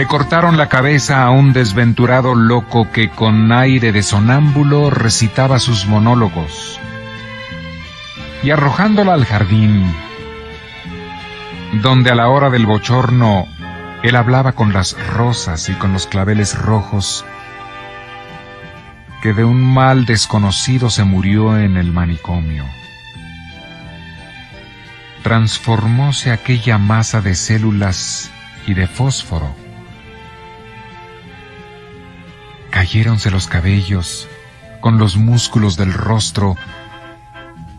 le cortaron la cabeza a un desventurado loco que con aire de sonámbulo recitaba sus monólogos. Y arrojándola al jardín, donde a la hora del bochorno él hablaba con las rosas y con los claveles rojos, que de un mal desconocido se murió en el manicomio. Transformóse aquella masa de células y de fósforo. Cayéronse los cabellos con los músculos del rostro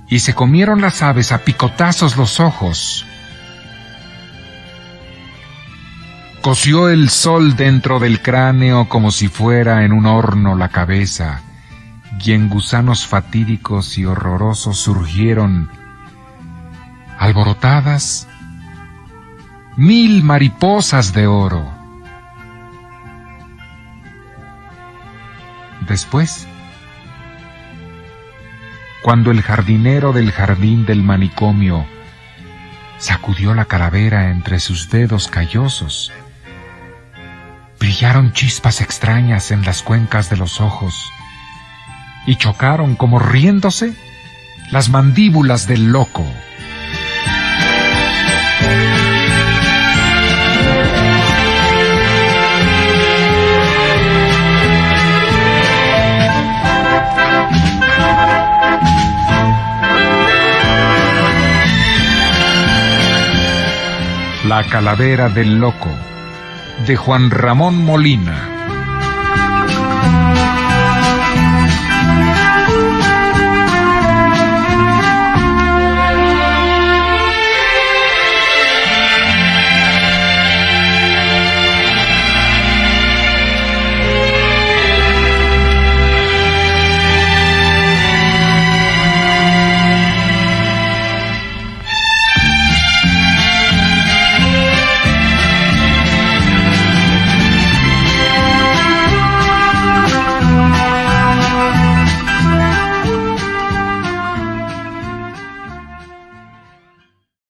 y se comieron las aves a picotazos los ojos. Coció el sol dentro del cráneo como si fuera en un horno la cabeza, y en gusanos fatídicos y horrorosos surgieron, alborotadas, mil mariposas de oro. Después, cuando el jardinero del jardín del manicomio sacudió la calavera entre sus dedos callosos, brillaron chispas extrañas en las cuencas de los ojos y chocaron como riéndose las mandíbulas del loco. La calavera del loco de Juan Ramón Molina.